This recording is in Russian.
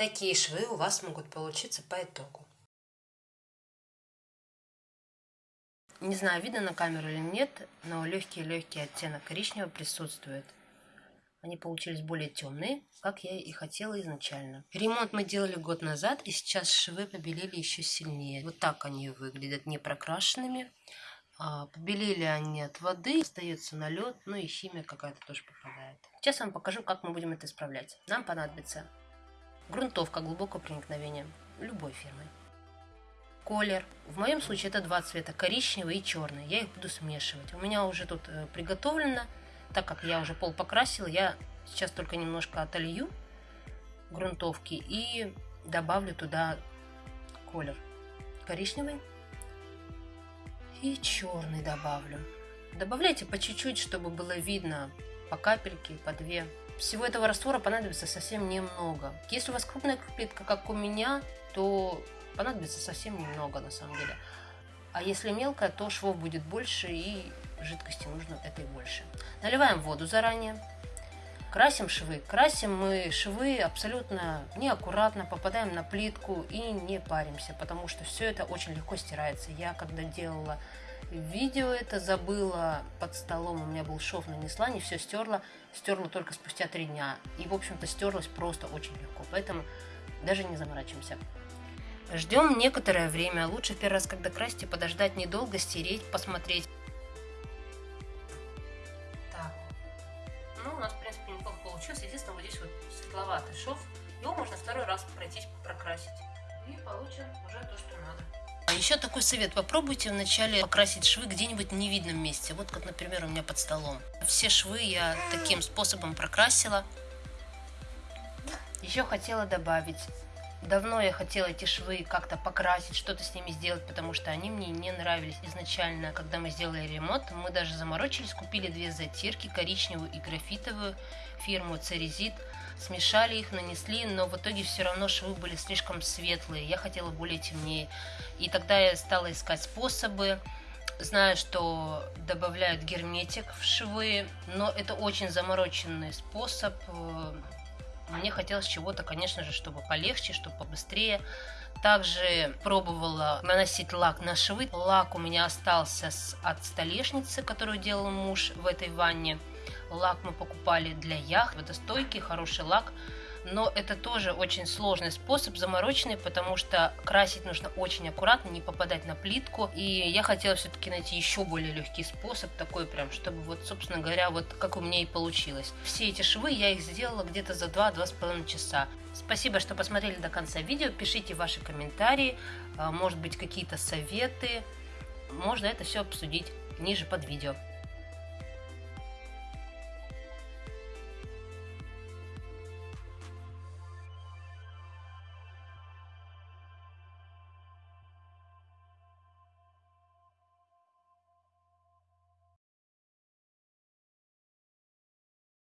Такие швы у вас могут получиться по итогу. Не знаю, видно на камеру или нет, но легкий-легкий оттенок коричневого присутствует. Они получились более темные, как я и хотела изначально. Ремонт мы делали год назад, и сейчас швы побелели еще сильнее. Вот так они выглядят, не прокрашенными. А, побелели они от воды, остается налет, ну и химия какая-то тоже попадает. Сейчас я вам покажу, как мы будем это исправлять. Нам понадобится грунтовка глубокого проникновения любой фирмы колер. В моем случае это два цвета, коричневый и черный. Я их буду смешивать. У меня уже тут э, приготовлено, так как я уже пол покрасила, я сейчас только немножко отолью грунтовки и добавлю туда колер коричневый и черный добавлю. Добавляйте по чуть-чуть, чтобы было видно по капельке, по две. Всего этого раствора понадобится совсем немного. Если у вас крупная плитка, как у меня, то понадобится совсем немного на самом деле. А если мелкая, то швов будет больше и жидкости нужно этой больше. Наливаем воду заранее. Красим швы. Красим мы швы абсолютно неаккуратно, попадаем на плитку и не паримся, потому что все это очень легко стирается. Я когда делала видео это забыла под столом, у меня был шов, нанесла, не все стерла, стерла только спустя три дня. И, в общем-то, стерлась просто очень легко, поэтому даже не заморачиваемся. Ждем некоторое время. Лучше первый раз, когда красите, подождать недолго, стереть, посмотреть. Ну, у нас, в принципе, неплохо получилось. Единственное, вот здесь вот светловатый шов. Его можно второй раз пройтись, прокрасить. И получим уже то, что надо. А еще такой совет. Попробуйте вначале покрасить швы где-нибудь в невидном месте. Вот как, например, у меня под столом. Все швы я таким способом прокрасила. Еще хотела добавить Давно я хотела эти швы как-то покрасить, что-то с ними сделать, потому что они мне не нравились изначально. Когда мы сделали ремонт, мы даже заморочились, купили две затирки, коричневую и графитовую, фирму Церезит. Смешали их, нанесли, но в итоге все равно швы были слишком светлые. Я хотела более темнее. И тогда я стала искать способы. Знаю, что добавляют герметик в швы, но это очень замороченный способ э, мне хотелось чего-то, конечно же, чтобы полегче, чтобы побыстрее. Также пробовала наносить лак на швы. Лак у меня остался с, от столешницы, которую делал муж в этой ванне. Лак мы покупали для яхт. Водостойкий, хороший лак но это тоже очень сложный способ, замороченный, потому что красить нужно очень аккуратно, не попадать на плитку. И я хотела все-таки найти еще более легкий способ, такой прям, чтобы вот, собственно говоря, вот как у меня и получилось. Все эти швы я их сделала где-то за 2-2,5 часа. Спасибо, что посмотрели до конца видео. Пишите ваши комментарии, а, может быть какие-то советы. Можно это все обсудить ниже под видео.